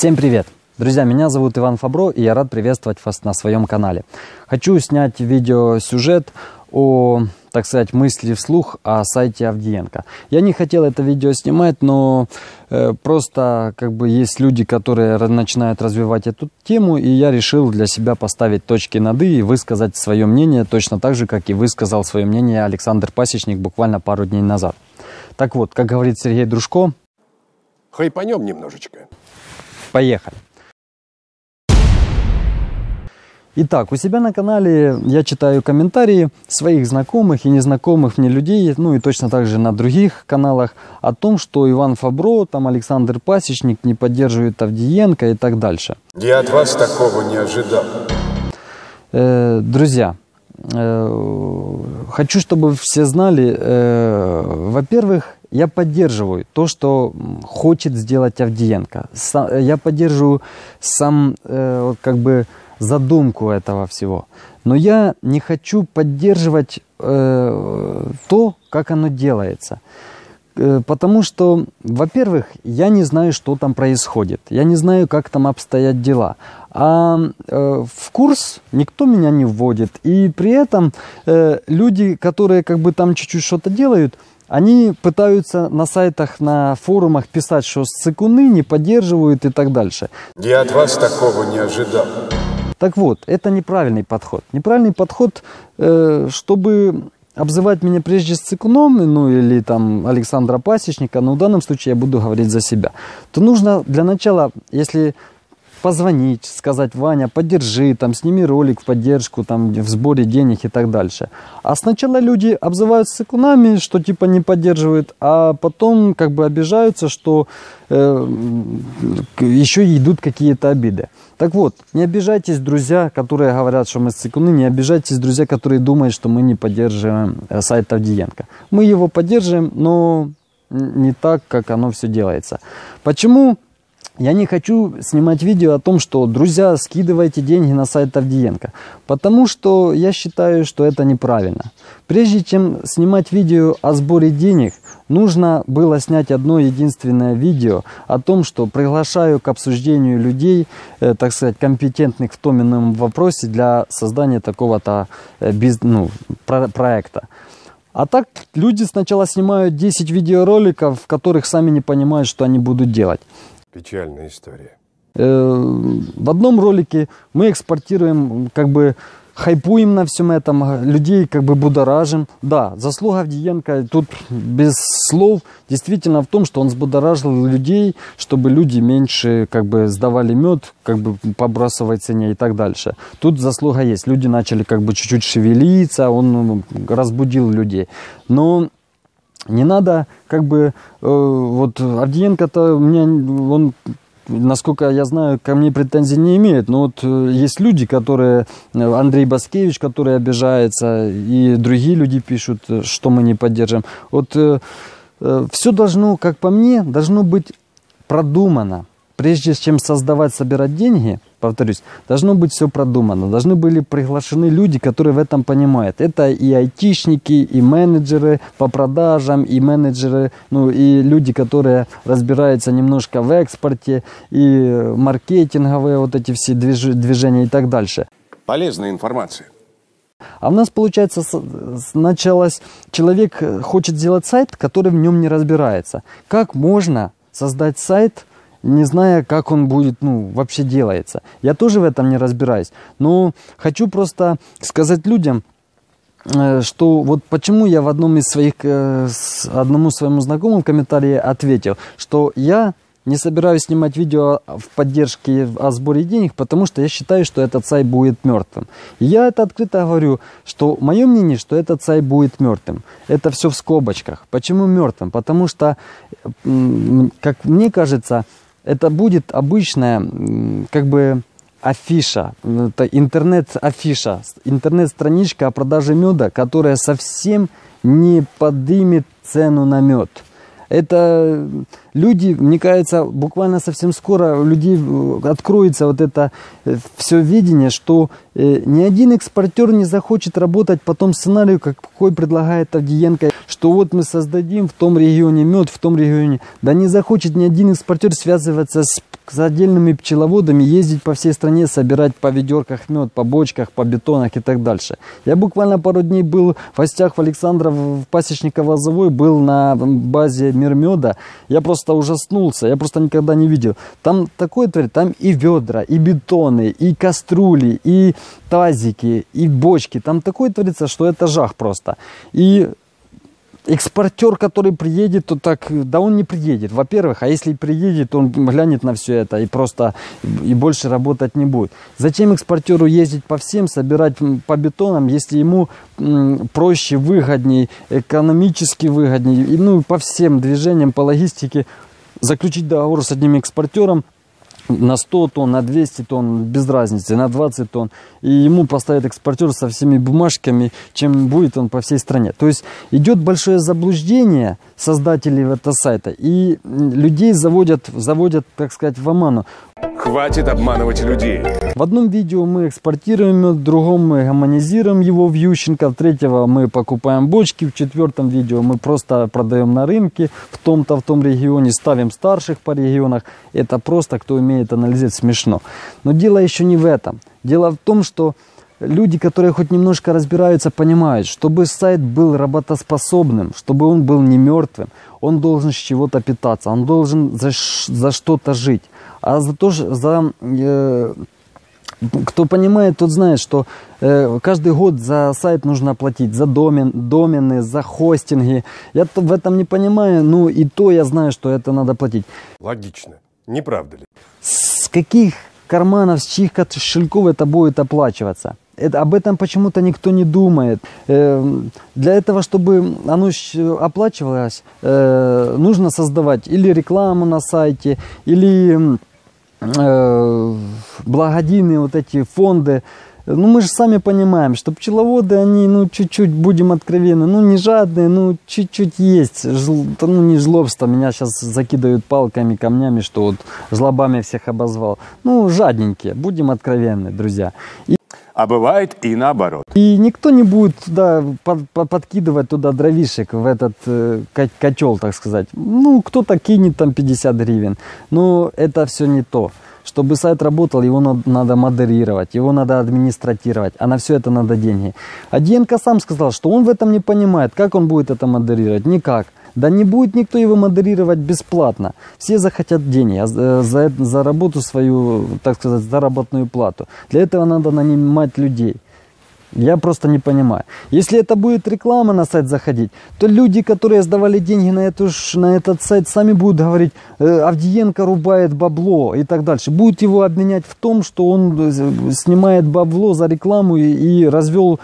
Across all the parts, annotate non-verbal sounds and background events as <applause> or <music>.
Всем привет! Друзья, меня зовут Иван Фабро, и я рад приветствовать вас на своем канале. Хочу снять видеосюжет о, так сказать, мысли вслух о сайте Авдиенко. Я не хотел это видео снимать, но э, просто как бы есть люди, которые начинают развивать эту тему, и я решил для себя поставить точки над «и» и высказать свое мнение, точно так же, как и высказал свое мнение Александр Пасечник буквально пару дней назад. Так вот, как говорит Сергей Дружко... Хайпанем немножечко. Поехали. Итак, у себя на канале я читаю комментарии своих знакомых и незнакомых мне людей, ну и точно так же на других каналах, о том, что Иван Фабро, там Александр Пасечник не поддерживает Авдиенко и так дальше. Я от вас такого не ожидал. Э, друзья, э, хочу, чтобы все знали, э, во-первых, я поддерживаю то, что хочет сделать Авдиенко. я поддерживаю сам, э, как бы, задумку этого всего. Но я не хочу поддерживать э, то, как оно делается. Э, потому что, во-первых, я не знаю, что там происходит. Я не знаю, как там обстоят дела. А э, в курс никто меня не вводит. И при этом э, люди, которые как бы там чуть-чуть что-то делают, они пытаются на сайтах, на форумах писать, что цикуны не поддерживают и так дальше. Я от вас такого не ожидал. Так вот, это неправильный подход. Неправильный подход, э, чтобы обзывать меня прежде с Цикуном, ну или там Александра Пасечника, но в данном случае я буду говорить за себя, то нужно для начала, если позвонить, сказать, Ваня, поддержи, там, сними ролик в поддержку, там, в сборе денег и так дальше. А сначала люди обзываются сыкунами, что типа не поддерживают, а потом как бы обижаются, что э, еще идут какие-то обиды. Так вот, не обижайтесь, друзья, которые говорят, что мы сыкуны, не обижайтесь, друзья, которые думают, что мы не поддерживаем э, сайт Авдиенко. Мы его поддерживаем, но не так, как оно все делается. Почему? Я не хочу снимать видео о том, что, друзья, скидывайте деньги на сайт Авдиенко, потому что я считаю, что это неправильно. Прежде чем снимать видео о сборе денег, нужно было снять одно единственное видео о том, что приглашаю к обсуждению людей, э, так сказать, компетентных в том ином вопросе для создания такого-то э, ну, про проекта. А так люди сначала снимают 10 видеороликов, в которых сами не понимают, что они будут делать. Печальная история. Э, в одном ролике мы экспортируем, как бы хайпуем на всем этом, людей как бы будоражим. Да, заслуга Авдиенко тут без слов действительно в том, что он взбудоражил людей, чтобы люди меньше как бы сдавали мед, как бы по цене и так дальше. Тут заслуга есть. Люди начали как бы чуть-чуть шевелиться, он разбудил людей. Но не надо, как бы, э, вот Авдиенко-то, мне, он, насколько я знаю, ко мне претензий не имеет. Но вот э, есть люди, которые, э, Андрей Баскевич, который обижается, и другие люди пишут, э, что мы не поддержим. Вот э, э, все должно, как по мне, должно быть продумано. Прежде чем создавать, собирать деньги – повторюсь, должно быть все продумано, должны были приглашены люди, которые в этом понимают. Это и айтишники, и менеджеры по продажам, и менеджеры, ну и люди, которые разбираются немножко в экспорте, и маркетинговые вот эти все движ движения и так дальше. Полезная информация. А у нас, получается, началось, человек хочет сделать сайт, который в нем не разбирается. Как можно создать сайт, не зная, как он будет, ну, вообще делается. Я тоже в этом не разбираюсь. Но хочу просто сказать людям, э, что вот почему я в одном из своих, э, одному своему знакомому в комментарии ответил, что я не собираюсь снимать видео в поддержке о сборе денег, потому что я считаю, что этот сайт будет мертвым. И я это открыто говорю, что мое мнение, что этот сайт будет мертвым. Это все в скобочках. Почему мертвым? Потому что, как мне кажется, это будет обычная, как бы, афиша, это интернет-афиша, интернет-страничка о продаже меда, которая совсем не поднимет цену на мед. Это люди, мне кажется, буквально совсем скоро у людей э, откроется вот это э, все видение, что э, ни один экспортер не захочет работать по тому сценарию, какой предлагает Авдиенко, что вот мы создадим в том регионе мед, в том регионе. Да не захочет ни один экспортер связываться с с отдельными пчеловодами ездить по всей стране, собирать по ведерках мед, по бочках, по бетонах и так дальше. Я буквально пару дней был в гостях в Александров, в Пасечниково-Лозовой, был на базе Мир меда. Я просто ужаснулся, я просто никогда не видел. Там такое творит, там и ведра, и бетоны, и кастрюли, и тазики, и бочки. Там такое творится, что это жах просто. И экспортер, который приедет, то так, да он не приедет, во-первых, а если приедет, он глянет на все это и просто и больше работать не будет. Зачем экспортеру ездить по всем, собирать по бетонам, если ему проще, выгодней, экономически выгодней, ну, по всем движениям, по логистике, заключить договор с одним экспортером, на 100 тонн, на 200 тонн, без разницы, на 20 тонн. И ему поставят экспортер со всеми бумажками, чем будет он по всей стране. То есть идет большое заблуждение создателей этого сайта. И людей заводят, заводят, так сказать, в оману. Хватит обманывать людей. В одном видео мы экспортируем в другом мы гомонизируем его в Ющенко, в третьего мы покупаем бочки, в четвертом видео мы просто продаем на рынке в том-то, в том регионе, ставим старших по регионах. Это просто, кто умеет анализировать, смешно. Но дело еще не в этом. Дело в том, что люди, которые хоть немножко разбираются, понимают, чтобы сайт был работоспособным, чтобы он был не мертвым, он должен с чего-то питаться, он должен за, за что-то жить. А за то, за, э, кто понимает, тот знает, что э, каждый год за сайт нужно платить, за домен, домены, за хостинги. Я в этом не понимаю, ну и то я знаю, что это надо платить. Логично, не правда ли? С каких карманов, с чьих кошельков это будет оплачиваться? Это, об этом почему-то никто не думает. Э, для этого, чтобы оно оплачивалось, э, нужно создавать или рекламу на сайте, или э, благодійные вот эти фонды. Ну, мы же сами понимаем, что пчеловоды, они, ну, чуть-чуть, будем откровенны, ну, не жадные, ну, чуть-чуть есть. Жл, ну, не жлобство, меня сейчас закидывают палками, камнями, что вот жлобами всех обозвал. Ну, жадненькие, будем откровенны, друзья. И а бывает и наоборот. И никто не будет туда под, под, подкидывать туда дровишек в этот э, котел, так сказать. Ну, кто-то кинет там 50 гривен. Но это все не то. Чтобы сайт работал, его надо, надо модерировать, его надо администратировать, а на все это надо деньги. А Диенко сам сказал, что он в этом не понимает. Как он будет это модерировать? Никак. Да не будет никто его модерировать бесплатно. Все захотят деньги а за, за работу свою, так сказать, заработную плату. Для этого надо нанимать людей. Я просто не понимаю. Если это будет реклама на сайт заходить, то люди, которые сдавали деньги на, эту, на этот сайт, сами будут говорить, э, Авдиенко рубает бабло и так дальше. Будут его обменять в том, что он э, снимает бабло за рекламу и, и развел э,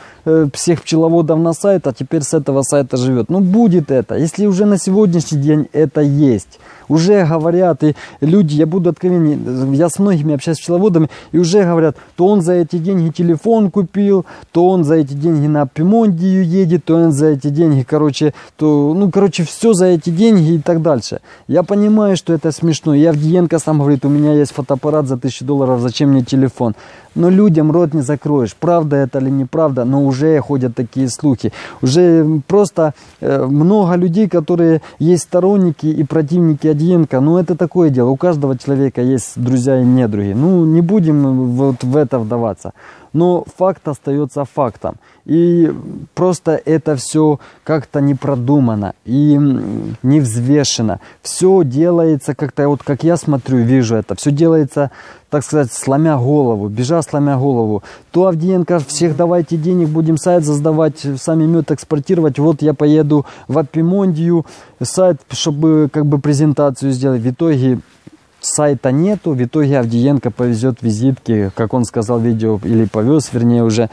всех пчеловодов на сайт, а теперь с этого сайта живет. Ну будет это. Если уже на сегодняшний день это есть уже говорят, и люди, я буду откровенен, я с многими общаюсь с пчеловодами, и уже говорят, то он за эти деньги телефон купил, то он за эти деньги на Пимондию едет, то он за эти деньги, короче, то, ну, короче, все за эти деньги и так дальше. Я понимаю, что это смешно. Я Авдиенко сам говорит, у меня есть фотоаппарат за тысячу долларов, зачем мне телефон? Но людям рот не закроешь, правда это или неправда, но уже ходят такие слухи. Уже просто э, много людей, которые есть сторонники и противники Адьенко, ну это такое дело, у каждого человека есть друзья и недруги. Ну не будем вот в это вдаваться но факт остается фактом. И просто это все как-то не продумано и не взвешено. Все делается как-то, вот как я смотрю, вижу это, все делается, так сказать, сломя голову, бежа сломя голову. То Авдиенко, всех давайте денег, будем сайт создавать, сами мед экспортировать. Вот я поеду в Апимондию, сайт, чтобы как бы презентацию сделать. В итоге сайта нету, в итоге Авдиенко повезет визитки, как он сказал в видео, или повез, вернее, уже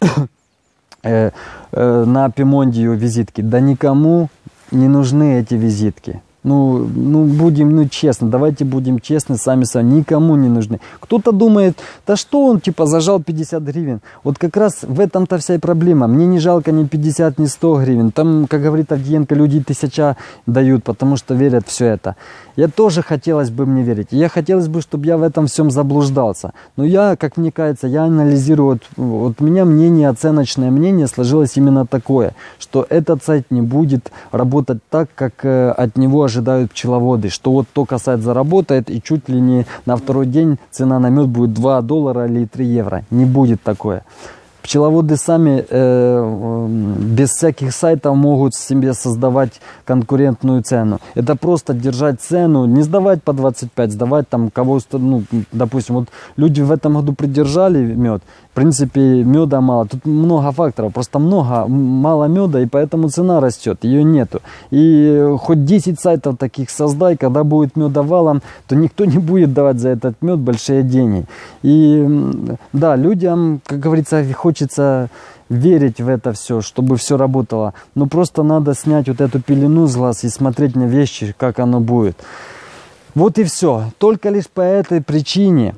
<coughs> э, э, на Пимондию визитки. Да никому не нужны эти визитки. Ну, ну, будем, ну, честно, давайте будем честны сами с вами, никому не нужны. Кто-то думает, да что он, типа, зажал 50 гривен. Вот как раз в этом-то вся и проблема. Мне не жалко ни 50, ни 100 гривен. Там, как говорит Авдиенко, люди тысяча дают, потому что верят все это. Я тоже хотелось бы мне верить. Я хотелось бы, чтобы я в этом всем заблуждался. Но я, как мне кажется, я анализирую, вот, вот у меня мнение, оценочное мнение сложилось именно такое, что этот сайт не будет работать так, как э, от него ожидают ожидают пчеловоды, что вот только сайт заработает и чуть ли не на второй день цена на мед будет 2 доллара или 3 евро. Не будет такое. Пчеловоды сами э, без всяких сайтов могут себе создавать конкурентную цену. Это просто держать цену, не сдавать по 25, сдавать там кого, ну, допустим, вот люди в этом году придержали мед, принципе, меда мало. Тут много факторов, просто много, мало меда, и поэтому цена растет, ее нету. И хоть 10 сайтов таких создай, когда будет меда валом, то никто <laughs> не будет давать за этот мед большие деньги. И да, людям, как говорится, хочется верить в это все, чтобы все работало. Но просто надо снять вот эту пелену с глаз и смотреть на вещи, как оно будет. Вот и все. Только лишь по этой причине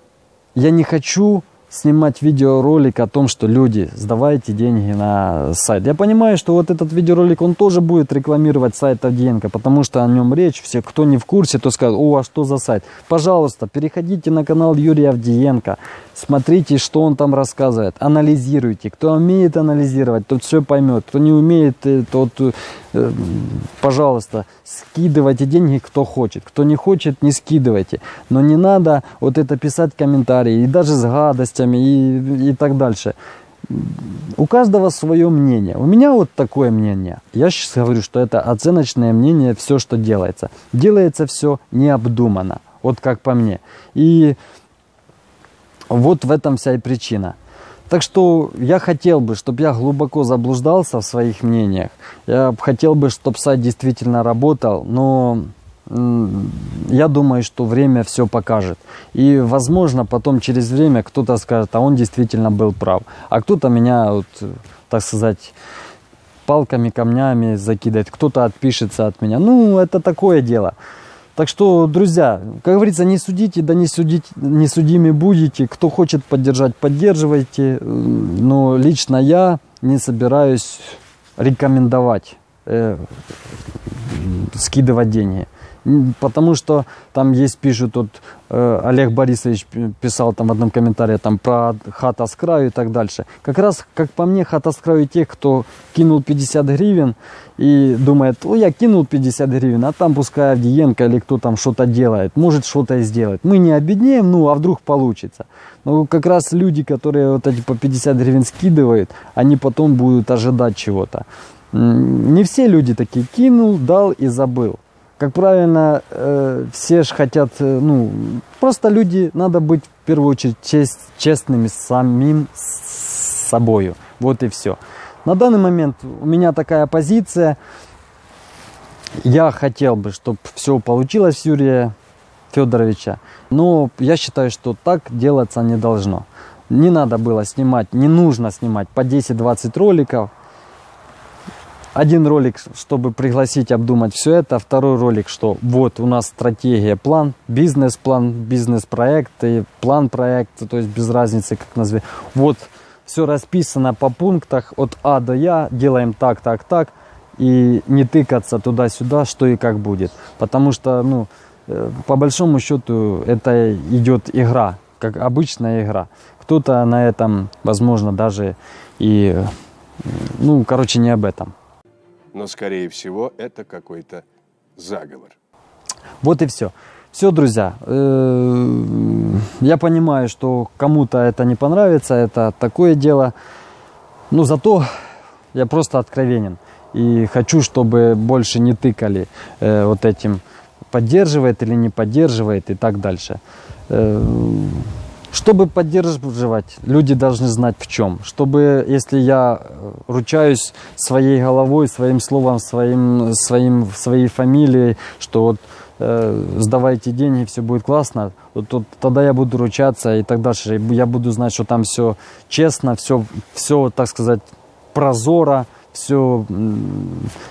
я не хочу снимать видеоролик о том, что люди, сдавайте деньги на сайт. Я понимаю, что вот этот видеоролик, он тоже будет рекламировать сайт Авдеенко, потому что о нем речь. Все, кто не в курсе, то скажут, о, а что за сайт? Пожалуйста, переходите на канал Юрия Авдеенко, смотрите, что он там рассказывает, анализируйте. Кто умеет анализировать, тот все поймет. Кто не умеет, э, тот, э, пожалуйста, скидывайте деньги, кто хочет. Кто не хочет, не скидывайте. Но не надо вот это писать комментарии, и даже с гадостями, и, и так дальше. У каждого свое мнение. У меня вот такое мнение. Я сейчас говорю, что это оценочное мнение, все, что делается. Делается все необдуманно, вот как по мне. И вот в этом вся и причина. Так что я хотел бы, чтобы я глубоко заблуждался в своих мнениях. Я хотел бы, чтобы сайт действительно работал, но я думаю, что время все покажет. И, возможно, потом через время кто-то скажет, а он действительно был прав. А кто-то меня, вот, так сказать, палками, камнями закидает, кто-то отпишется от меня. Ну, это такое дело. Так что, друзья, как говорится, не судите, да не, судите, не судими будете. Кто хочет поддержать, поддерживайте. Но лично я не собираюсь рекомендовать э, скидывать деньги. Потому что там есть, пишут, вот, э, Олег Борисович писал там в одном комментарии там, про хата с краю и так дальше. Как раз, как по мне, хата с краю тех, кто кинул 50 гривен и думает, о, я кинул 50 гривен, а там пускай Авдиенко или кто там что-то делает, может что-то и сделать. Мы не обеднеем, ну, а вдруг получится. Но как раз люди, которые вот эти по 50 гривен скидывают, они потом будут ожидать чего-то. Не все люди такие кинул, дал и забыл как правильно, э, все же хотят, э, ну, просто люди, надо быть в первую очередь чест, честными самим с собою. Вот и все. На данный момент у меня такая позиция. Я хотел бы, чтобы все получилось Юрия Федоровича. Но я считаю, что так делаться не должно. Не надо было снимать, не нужно снимать по 10-20 роликов один ролик, чтобы пригласить обдумать все это. Второй ролик, что вот у нас стратегия, план, бизнес-план, бизнес-проект и план проекта, то есть без разницы, как назови. Вот все расписано по пунктах от А до Я, делаем так, так, так. И не тыкаться туда-сюда, что и как будет. Потому что, ну, э, по большому счету, это идет игра, как обычная игра. Кто-то на этом, возможно, даже и, ну, короче, не об этом но, скорее всего, это какой-то заговор. Вот и все. Все, друзья, э, я понимаю, что кому-то это не понравится, это такое дело, но зато я просто откровенен. И хочу, чтобы больше не тыкали э, вот этим, поддерживает или не поддерживает и так дальше. Чтобы поддерживать, люди должны знать в чем. Чтобы, если я э, ручаюсь своей головой, своим словом, своим, своим, своей фамилией, что вот э, сдавайте деньги, все будет классно, вот, вот, тогда я буду ручаться и так дальше. Я буду знать, что там все честно, все, все так сказать, прозоро, все,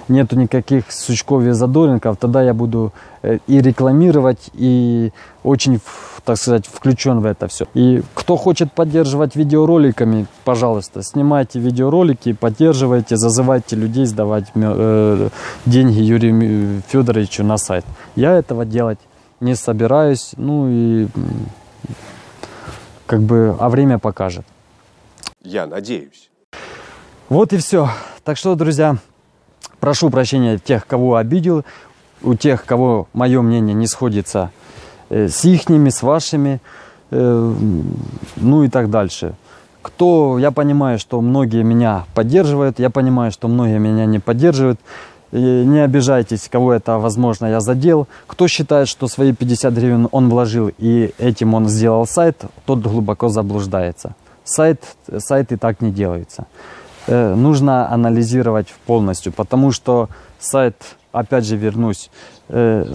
нету никаких сучков и задоринков, тогда я буду э, и рекламировать, и очень так сказать, включен в это все. И кто хочет поддерживать видеороликами, пожалуйста, снимайте видеоролики, поддерживайте, зазывайте людей сдавать э, деньги Юрию Федоровичу на сайт. Я этого делать не собираюсь, ну и как бы, а время покажет. Я надеюсь. Вот и все. Так что, друзья, прошу прощения тех, кого обидел. у тех, кого мое мнение не сходится э, с ихними, с вашими, э, ну и так дальше. Кто, я понимаю, что многие меня поддерживают, я понимаю, что многие меня не поддерживают. И не обижайтесь, кого это, возможно, я задел. Кто считает, что свои 50 гривен он вложил и этим он сделал сайт, тот глубоко заблуждается. Сайт, сайт и так не делается. Э, нужно анализировать полностью, потому что сайт, опять же вернусь, э,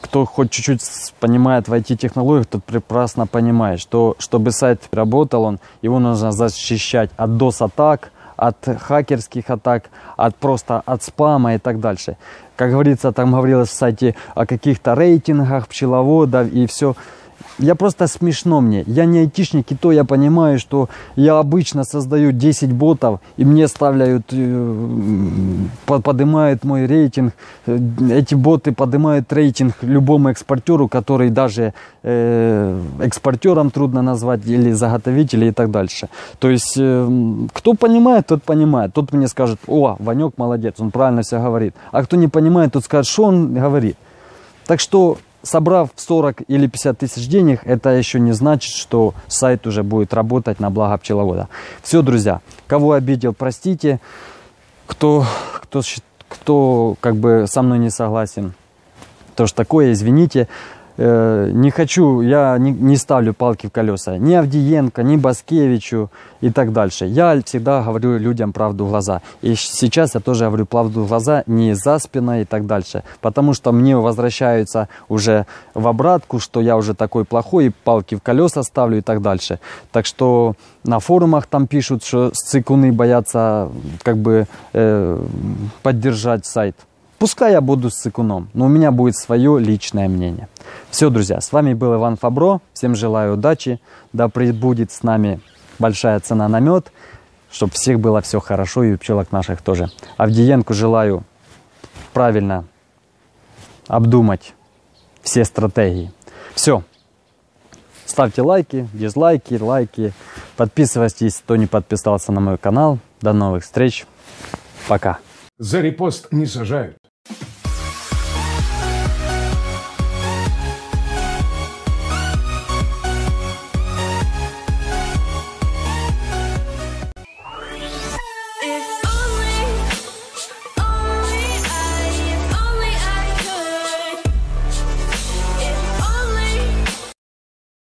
кто хоть чуть-чуть понимает в IT-технологиях, тот прекрасно понимает, что чтобы сайт работал, он, его нужно защищать от DOS-атак, от хакерских атак, от просто от спама и так дальше. Как говорится, там говорилось в сайте о каких-то рейтингах пчеловодов и все я просто смешно мне. Я не айтишник, и то я понимаю, что я обычно создаю 10 ботов, и мне ставляют, э, поднимают мой рейтинг. Э, эти боты поднимают рейтинг любому экспортеру, который даже э, экспортером трудно назвать, или заготовителем и так дальше. То есть, кто понимает, тот понимает. Тот мне скажет, о, Ванек молодец, он правильно все говорит. А кто не понимает, тот скажет, что он говорит. Так что собрав 40 или 50 тысяч денег, это еще не значит, что сайт уже будет работать на благо пчеловода. Все, друзья, кого обидел, простите. Кто, кто, кто как бы со мной не согласен, то что такое, извините. Э, не хочу, я не, не ставлю палки в колеса ни Авдиенко, ни Баскевичу и так дальше. Я всегда говорю людям правду в глаза. И сейчас я тоже говорю правду в глаза, не за спиной и так дальше. Потому что мне возвращаются уже в обратку, что я уже такой плохой, и палки в колеса ставлю и так дальше. Так что на форумах там пишут, что цикуны боятся как бы э, поддержать сайт. Пускай я буду с цикуном, но у меня будет свое личное мнение. Все, друзья, с вами был Иван Фабро. Всем желаю удачи. Да прибудет с нами большая цена на мед, чтобы всех было все хорошо и у пчелок наших тоже. Авдиенку желаю правильно обдумать все стратегии. Все. Ставьте лайки, дизлайки, лайки. Подписывайтесь, кто не подписался на мой канал. До новых встреч. Пока. За репост не сажают.